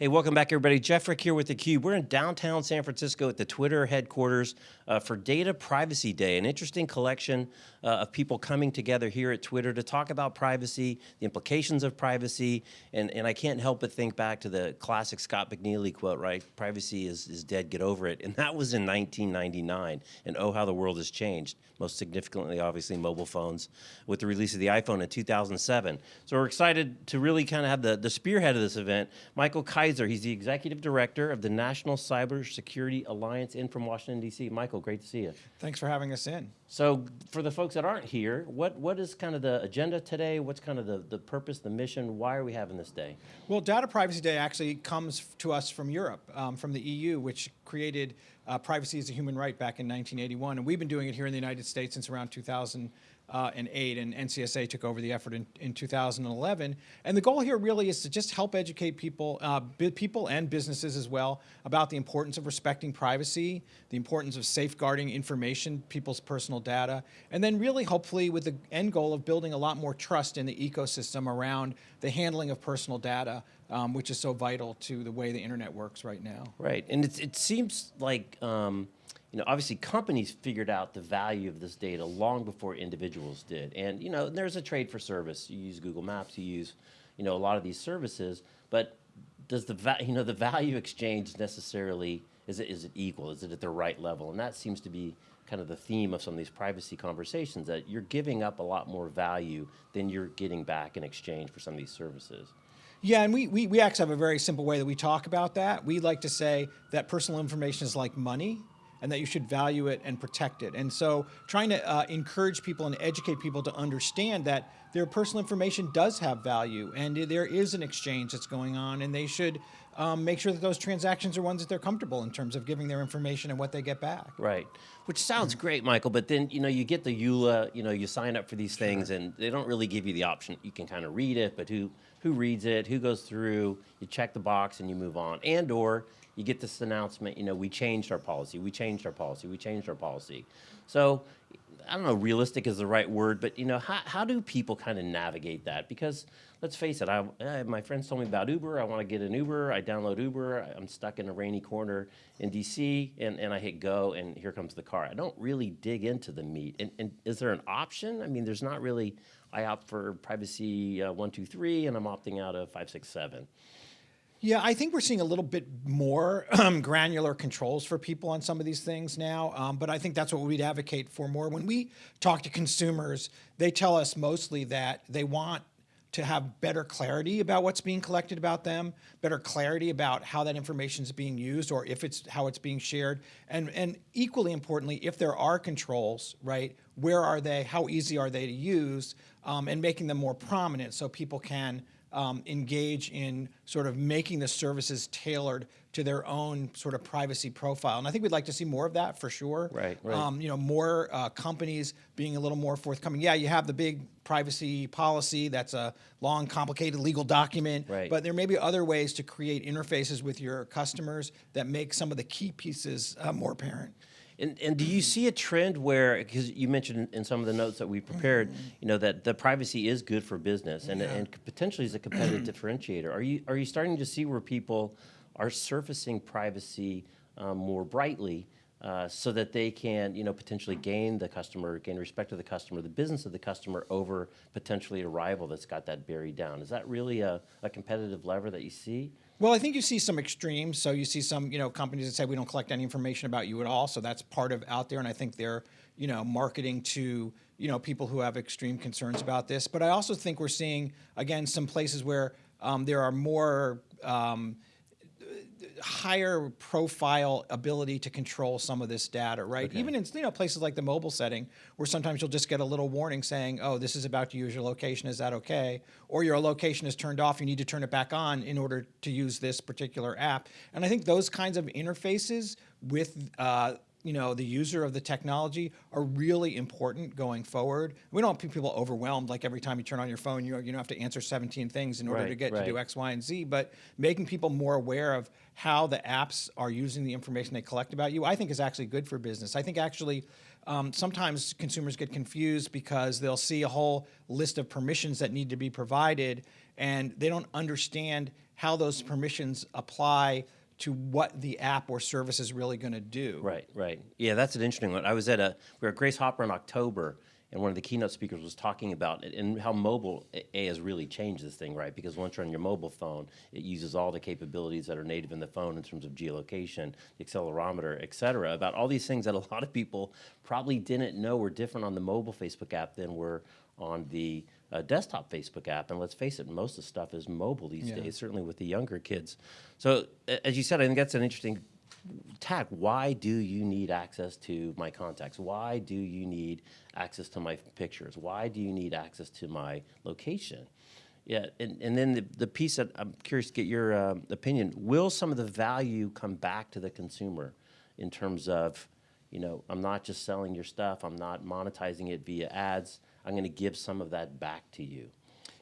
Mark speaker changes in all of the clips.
Speaker 1: Hey, welcome back, everybody. Jeff Frick here with theCUBE. We're in downtown San Francisco at the Twitter headquarters uh, for Data Privacy Day, an interesting collection uh, of people coming together here at Twitter to talk about privacy, the implications of privacy, and, and I can't help but think back to the classic Scott McNealy quote, right? Privacy is, is dead, get over it. And that was in 1999, and oh, how the world has changed. Most significantly, obviously, mobile phones with the release of the iPhone in 2007. So we're excited to really kind of have the, the spearhead of this event, Michael Kaiser Kaiser. He's the executive director of the National Cybersecurity Alliance in from Washington, D.C. Michael, great to see you.
Speaker 2: Thanks for having us in.
Speaker 1: So for the folks that aren't here, what, what is kind of the agenda today? What's kind of the, the purpose, the mission? Why are we having this day?
Speaker 2: Well, Data Privacy Day actually comes to us from Europe, um, from the EU, which created uh, privacy as a human right back in 1981. And we've been doing it here in the United States since around 2000 uh, and 8, and NCSA took over the effort in, in 2011. And the goal here really is to just help educate people, uh, people and businesses as well, about the importance of respecting privacy, the importance of safeguarding information, people's personal data, and then really hopefully with the end goal of building a lot more trust in the ecosystem around the handling of personal data, um, which is so vital to the way the internet works right now.
Speaker 1: Right, and it seems like um, you know, obviously companies figured out the value of this data long before individuals did. And, you know, there's a trade for service. You use Google Maps, you use, you know, a lot of these services, but does the, you know, the value exchange necessarily, is it, is it equal? Is it at the right level? And that seems to be kind of the theme of some of these privacy conversations, that you're giving up a lot more value than you're getting back in exchange for some of these services.
Speaker 2: Yeah, and we, we, we actually have a very simple way that we talk about that. We like to say that personal information is like money and that you should value it and protect it. And so trying to uh, encourage people and educate people to understand that their personal information does have value and there is an exchange that's going on and they should um, make sure that those transactions are ones that they're comfortable in terms of giving their information and what they get back.
Speaker 1: Right, which sounds great, Michael, but then, you know, you get the EULA, you know, you sign up for these things and they don't really give you the option. You can kind of read it, but who, who reads it, who goes through, you check the box and you move on. And or you get this announcement, you know, we changed our policy, we changed our policy, we changed our policy. So I don't know, realistic is the right word, but you know, how, how do people kind of navigate that? Because let's face it, I, I, my friends told me about Uber, I want to get an Uber, I download Uber, I'm stuck in a rainy corner in DC, and, and I hit go, and here comes the car. I don't really dig into the meat. And, and is there an option? I mean, there's not really, I opt for privacy uh, 123, and I'm opting out of 567.
Speaker 2: Yeah, I think we're seeing a little bit more um, granular controls for people on some of these things now, um, but I think that's what we'd advocate for more. When we talk to consumers, they tell us mostly that they want to have better clarity about what's being collected about them, better clarity about how that information is being used or if it's how it's being shared, and, and equally importantly, if there are controls, right, where are they, how easy are they to use, um, and making them more prominent so people can um, engage in sort of making the services tailored to their own sort of privacy profile. And I think we'd like to see more of that for sure.
Speaker 1: Right, right.
Speaker 2: Um, you know, more uh, companies being a little more forthcoming. Yeah, you have the big privacy policy. That's a long, complicated legal document.
Speaker 1: Right.
Speaker 2: But there may be other ways to create interfaces with your customers that make some of the key pieces uh, more apparent.
Speaker 1: And, and do you see a trend where, because you mentioned in some of the notes that we prepared, you know, that the privacy is good for business and, yeah. and potentially is a competitive differentiator. Are you, are you starting to see where people are surfacing privacy um, more brightly uh, so that they can, you know, potentially gain the customer, gain respect of the customer, the business of the customer over potentially a rival that's got that buried down. Is that really a, a competitive lever that you see?
Speaker 2: Well, I think you see some extremes. So you see some, you know, companies that say we don't collect any information about you at all. So that's part of out there, and I think they're, you know, marketing to, you know, people who have extreme concerns about this. But I also think we're seeing again some places where um, there are more. Um, higher profile ability to control some of this data, right? Okay. Even in you know places like the mobile setting, where sometimes you'll just get a little warning saying, "Oh, this is about to use your location. Is that okay?" Or your location is turned off. You need to turn it back on in order to use this particular app. And I think those kinds of interfaces with uh, you know, the user of the technology are really important going forward. We don't want people overwhelmed like every time you turn on your phone, you, you don't have to answer 17 things in order
Speaker 1: right,
Speaker 2: to get
Speaker 1: right.
Speaker 2: to do X, Y, and Z, but making people more aware of how the apps are using the information they collect about you, I think is actually good for business. I think actually um, sometimes consumers get confused because they'll see a whole list of permissions that need to be provided and they don't understand how those permissions apply to what the app or service is really going to do.
Speaker 1: Right, right. Yeah, that's an interesting one. I was at a we were at Grace Hopper in October, and one of the keynote speakers was talking about it and how mobile A has really changed this thing, right? Because once you're on your mobile phone, it uses all the capabilities that are native in the phone in terms of geolocation, the accelerometer, et cetera, about all these things that a lot of people probably didn't know were different on the mobile Facebook app than were on the uh, desktop Facebook app. And let's face it, most of the stuff is mobile these
Speaker 2: Yeah.
Speaker 1: days, certainly with the younger kids. So, as you said, I think that's an interesting tag. Why do you need access to my contacts? Why do you need access to my pictures? Why do you need access to my location? Yeah, and, and then the, the piece that I'm curious to get your um, opinion, will some of the value come back to the consumer in terms of, you know, I'm not just selling your stuff, I'm not monetizing it via ads, I'm gonna give some of that back to you.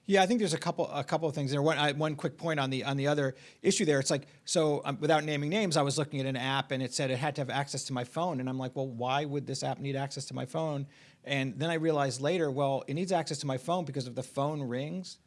Speaker 2: Yeah, I think there's a couple a couple of things there. One I, one quick point on the on the other issue there. It's like so um, without naming names, I was looking at an app and it said it had to have access to my phone, and I'm like, well, why would this app need access to my phone? And then I realized later, well, it needs access to my phone because if the phone rings,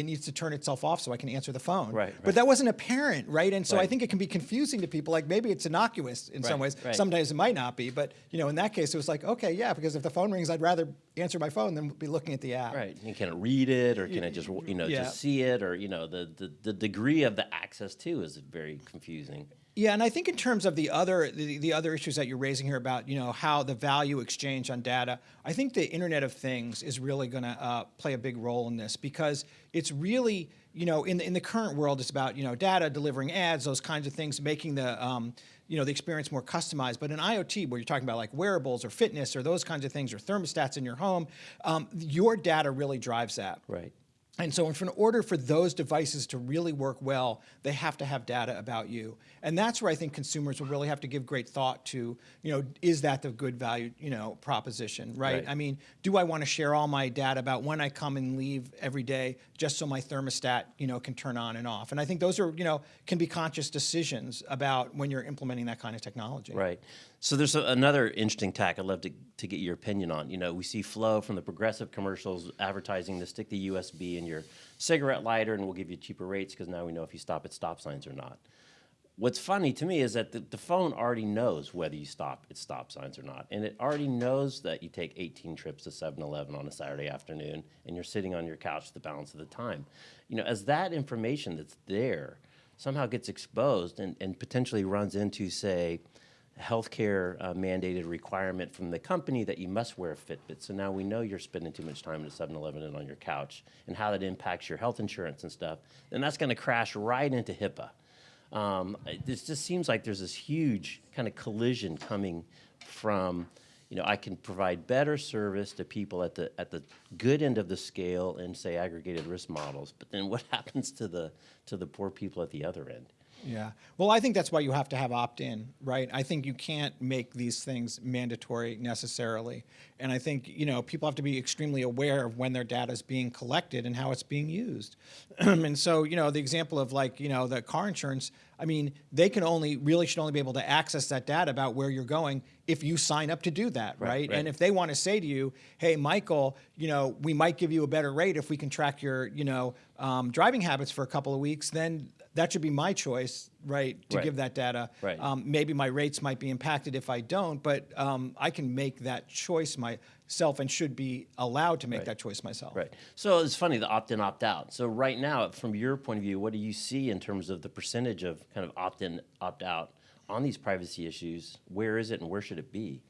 Speaker 2: it needs to turn itself off so I can answer the phone.
Speaker 1: Right,
Speaker 2: But
Speaker 1: right.
Speaker 2: that wasn't apparent, right? And so I think it can be confusing to people. Like maybe it's innocuous in some ways.
Speaker 1: right.
Speaker 2: Sometimes it might not be, but you know, in that case, it was like, okay, yeah, because if the phone rings, I'd rather answer my phone than be looking at the app.
Speaker 1: Right. And can it read it or can it just, you know,
Speaker 2: Yeah.
Speaker 1: just see it or, you know, the, the, the degree of the access too is very confusing.
Speaker 2: Yeah, and I think in terms of the other the, the other issues that you're raising here about you know how the value exchange on data, I think the Internet of Things is really going to uh, play a big role in this because it's really you know in the, in the current world it's about you know data delivering ads those kinds of things making the um, you know the experience more customized. But in IoT, where you're talking about like wearables or fitness or those kinds of things or thermostats in your home, um, your data really drives that.
Speaker 1: Right.
Speaker 2: And so, in order for those devices to really work well, they have to have data about you. And that's where I think consumers will really have to give great thought to, you know, is that the good value, you know, proposition, right?
Speaker 1: Right.
Speaker 2: I mean, do I want to share all my data about when I come and leave every day just so my thermostat, you know, can turn on and off? And I think those are, you know, can be conscious decisions about when you're implementing that kind of technology.
Speaker 1: Right. So there's a, another interesting tack I'd love to, to get your opinion on. You know, we see Flo from the progressive commercials advertising to stick the USB in your cigarette lighter and we'll give you cheaper rates because now we know if you stop at stop signs or not. What's funny to me is that the, the phone already knows whether you stop at stop signs or not. And it already knows that you take 18 trips to 7 Eleven on a Saturday afternoon and you're sitting on your couch the balance of the time. You know, as that information that's there somehow gets exposed and, and potentially runs into, say, healthcare uh, mandated requirement from the company that you must wear a Fitbit. So now we know you're spending too much time at 7 Eleven and on your couch and how that impacts your health insurance and stuff. Then that's going to crash right into HIPAA. Um, it this just seems like there's this huge kind of collision coming from, you know, I can provide better service to people at the at the good end of the scale in say aggregated risk models, but then what happens to the to the poor people at the other end?
Speaker 2: Yeah. Well, I think that's why you have to have opt-in, right? I think you can't make these things mandatory necessarily. And I think, you know, people have to be extremely aware of when their data is being collected and how it's being used. and so, you know, the example of like, you know, the car insurance, I mean, they can only really should only be able to access that data about where you're going if you sign up to do that, right?
Speaker 1: Right, right.
Speaker 2: And if they want to say to you, "Hey, Michael, you know, we might give you a better rate if we can track your, you know, um, driving habits for a couple of weeks," then that should be my choice, right, to
Speaker 1: Right.
Speaker 2: give that data.
Speaker 1: Right.
Speaker 2: Um, maybe my rates might be impacted if I don't, but um, I can make that choice myself and should be allowed to make
Speaker 1: Right.
Speaker 2: that choice myself.
Speaker 1: Right. So it's funny the opt in, opt out. So right now, from your point of view, what do you see in terms of the percentage of kind of opt in, opt out on these privacy issues? Where is it and where should it be?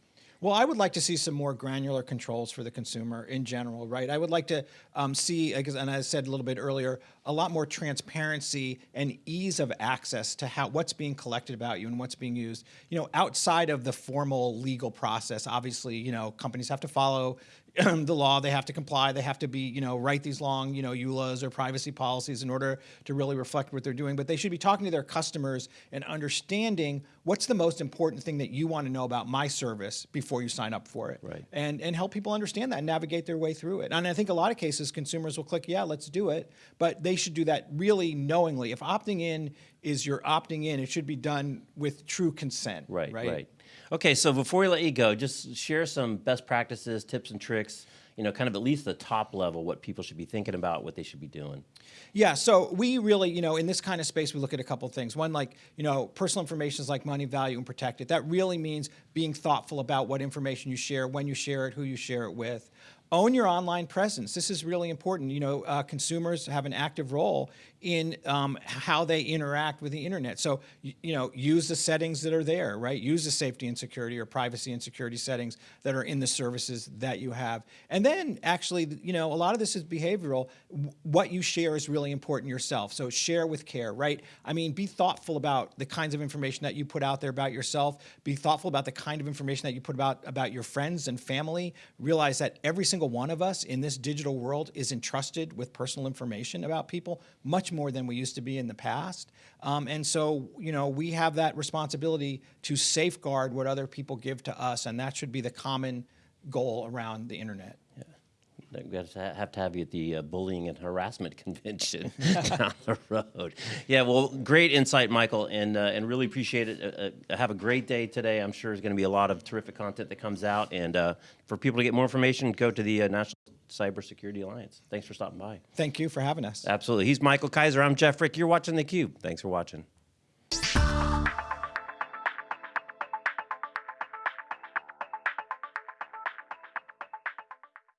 Speaker 2: Well, I would like to see some more granular controls for the consumer in general, right? I would like to um, see, and I said a little bit earlier, a lot more transparency and ease of access to how what's being collected about you and what's being used. You know, outside of the formal legal process, obviously, you know, companies have to follow the law. They have to comply. They have to be, you know, write these long, you know, EULAs or privacy policies in order to really reflect what they're doing. But they should be talking to their customers and understanding what's the most important thing that you want to know about my service before you sign up for it.
Speaker 1: Right.
Speaker 2: And and help people understand that and navigate their way through it. And I think a lot of cases consumers will click, yeah, let's do it. But they should do that really knowingly. If opting in is you're opting in, it should be done with true consent.
Speaker 1: Right,
Speaker 2: Right.
Speaker 1: right. Okay, so before we let you go, just share some best practices, tips and tricks, you know, kind of at least the top level, what people should be thinking about, what they should be doing.
Speaker 2: Yeah, so we really, you know, in this kind of space, we look at a couple things. One, like, you know, personal information is like money, value, and protect it. That really means being thoughtful about what information you share, when you share it, who you share it with. Own your online presence. This is really important. You know, uh, consumers have an active role in um, how they interact with the internet. So, you, you know, use the settings that are there, right? Use the safety and security or privacy and security settings that are in the services that you have. And then actually, you know, a lot of this is behavioral. What you share is really important yourself. So share with care, right? I mean, be thoughtful about the kinds of information that you put out there about yourself. Be thoughtful about the kind of information that you put about about your friends and family. Realize that every single one of us in this digital world is entrusted with personal information about people, much more than we used to be in the past. Um, and so, you know, we have that responsibility to safeguard what other people give to us, and that should be the common goal around the internet. Yeah.
Speaker 1: We got to have to have you at the uh, bullying and harassment convention down the road. Yeah, well, great insight, Michael, and uh, and really appreciate it. Uh, uh, have a great day today. I'm sure there's going to be a lot of terrific content that comes out. And uh, for people to get more information, go to the uh, National Cybersecurity Alliance. Thanks for stopping by.
Speaker 2: Thank you for having us.
Speaker 1: Absolutely. He's Michael Kaiser. I'm Jeff Frick. You're watching theCUBE. Thanks for watching.